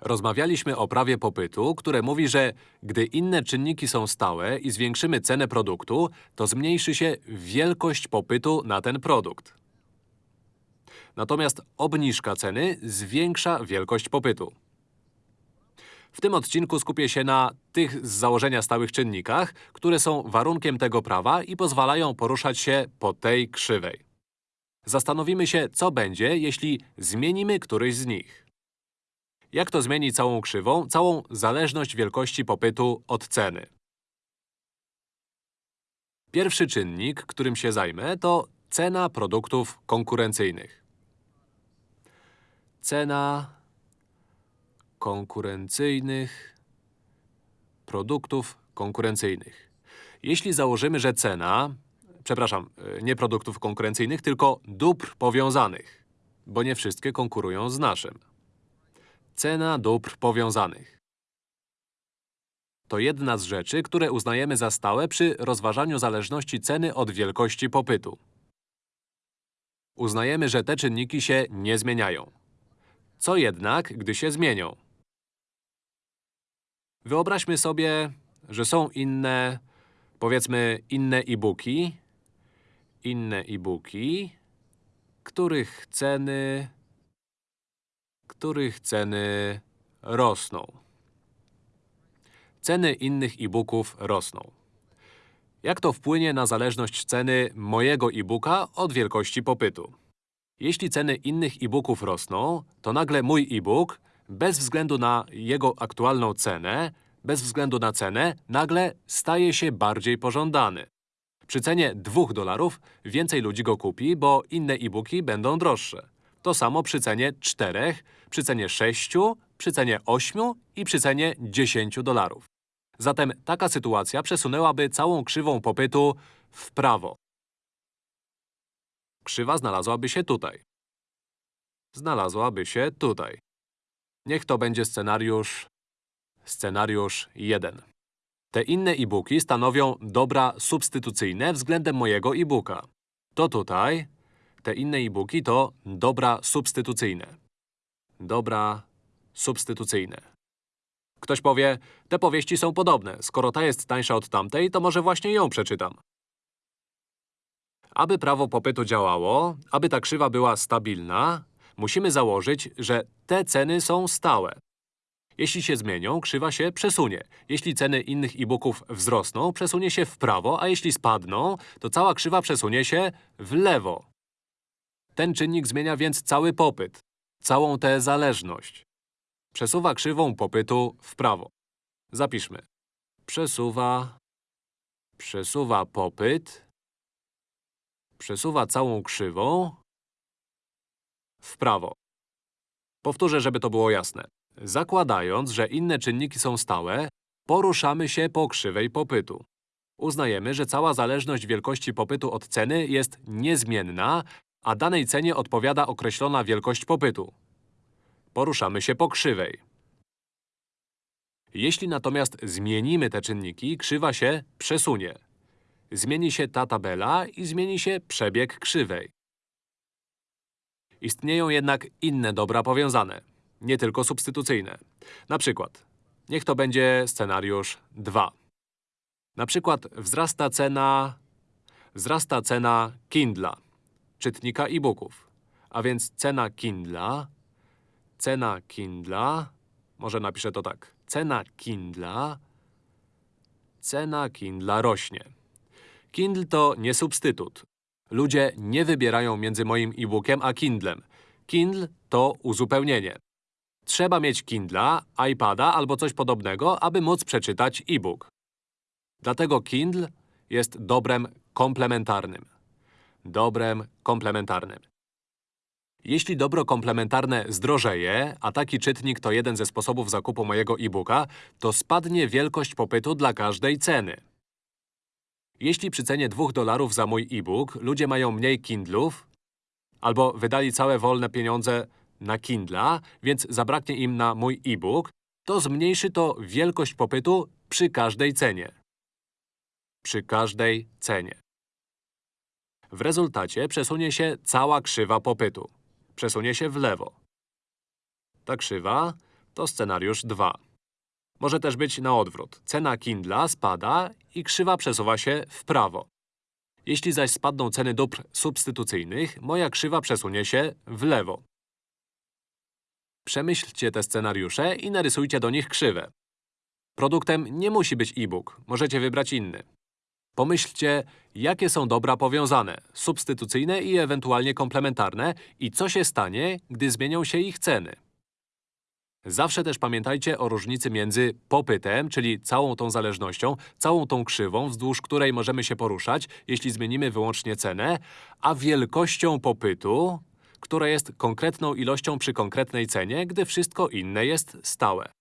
Rozmawialiśmy o prawie popytu, które mówi, że gdy inne czynniki są stałe i zwiększymy cenę produktu, to zmniejszy się wielkość popytu na ten produkt. Natomiast obniżka ceny zwiększa wielkość popytu. W tym odcinku skupię się na tych z założenia stałych czynnikach, które są warunkiem tego prawa i pozwalają poruszać się po tej krzywej. Zastanowimy się, co będzie, jeśli zmienimy któryś z nich. Jak to zmieni całą krzywą, całą zależność wielkości popytu od ceny? Pierwszy czynnik, którym się zajmę, to cena produktów konkurencyjnych. Cena konkurencyjnych produktów konkurencyjnych. Jeśli założymy, że cena, przepraszam, y, nie produktów konkurencyjnych, tylko dóbr powiązanych, bo nie wszystkie konkurują z naszym. Cena dóbr powiązanych. To jedna z rzeczy, które uznajemy za stałe przy rozważaniu zależności ceny od wielkości popytu. Uznajemy, że te czynniki się nie zmieniają. Co jednak, gdy się zmienią? Wyobraźmy sobie, że są inne, powiedzmy, inne e-booki, inne e-booki, których ceny, których ceny rosną. Ceny innych e-booków rosną. Jak to wpłynie na zależność ceny mojego e-booka od wielkości popytu? Jeśli ceny innych e-booków rosną, to nagle mój e-book, bez względu na jego aktualną cenę, bez względu na cenę, nagle staje się bardziej pożądany. Przy cenie 2 dolarów więcej ludzi go kupi, bo inne e-booki będą droższe. To samo przy cenie 4, przy cenie 6, przy cenie 8 i przy cenie 10 dolarów. Zatem taka sytuacja przesunęłaby całą krzywą popytu w prawo. Krzywa znalazłaby się tutaj. Znalazłaby się tutaj. Niech to będzie scenariusz… scenariusz 1. Te inne e-booki stanowią dobra substytucyjne względem mojego e-booka. To tutaj, te inne e-booki to dobra substytucyjne. Dobra substytucyjne. Ktoś powie, te powieści są podobne. Skoro ta jest tańsza od tamtej, to może właśnie ją przeczytam. Aby prawo popytu działało, aby ta krzywa była stabilna, musimy założyć, że te ceny są stałe. Jeśli się zmienią, krzywa się przesunie. Jeśli ceny innych e-booków wzrosną, przesunie się w prawo, a jeśli spadną, to cała krzywa przesunie się w lewo. Ten czynnik zmienia więc cały popyt, całą tę zależność. Przesuwa krzywą popytu w prawo. Zapiszmy. Przesuwa… Przesuwa popyt… Przesuwa całą krzywą w prawo. Powtórzę, żeby to było jasne. Zakładając, że inne czynniki są stałe, poruszamy się po krzywej popytu. Uznajemy, że cała zależność wielkości popytu od ceny jest niezmienna, a danej cenie odpowiada określona wielkość popytu. Poruszamy się po krzywej. Jeśli natomiast zmienimy te czynniki, krzywa się przesunie. Zmieni się ta tabela i zmieni się przebieg krzywej. Istnieją jednak inne dobra powiązane, nie tylko substytucyjne. Na przykład, niech to będzie scenariusz 2. Na przykład wzrasta cena… wzrasta cena Kindla, czytnika e-booków. A więc cena Kindla… cena Kindla… może napiszę to tak. Cena Kindla… cena Kindla rośnie. Kindle to nie substytut. Ludzie nie wybierają między moim e-bookiem a Kindlem. Kindle to uzupełnienie. Trzeba mieć Kindla, iPada albo coś podobnego, aby móc przeczytać e-book. Dlatego Kindle jest dobrem komplementarnym. Dobrem komplementarnym. Jeśli dobro komplementarne zdrożeje, a taki czytnik to jeden ze sposobów zakupu mojego e-booka, to spadnie wielkość popytu dla każdej ceny. Jeśli przy cenie 2 dolarów za mój e-book ludzie mają mniej Kindlów, albo wydali całe wolne pieniądze na Kindla, więc zabraknie im na mój e-book, to zmniejszy to wielkość popytu przy każdej cenie. Przy każdej cenie. W rezultacie przesunie się cała krzywa popytu. Przesunie się w lewo. Ta krzywa to scenariusz 2. Może też być na odwrót. Cena Kindla spada i krzywa przesuwa się w prawo. Jeśli zaś spadną ceny dóbr substytucyjnych, moja krzywa przesunie się w lewo. Przemyślcie te scenariusze i narysujcie do nich krzywe. Produktem nie musi być e-book, możecie wybrać inny. Pomyślcie, jakie są dobra powiązane, substytucyjne i ewentualnie komplementarne i co się stanie, gdy zmienią się ich ceny. Zawsze też pamiętajcie o różnicy między popytem, czyli całą tą zależnością, całą tą krzywą, wzdłuż której możemy się poruszać, jeśli zmienimy wyłącznie cenę, a wielkością popytu, która jest konkretną ilością przy konkretnej cenie, gdy wszystko inne jest stałe.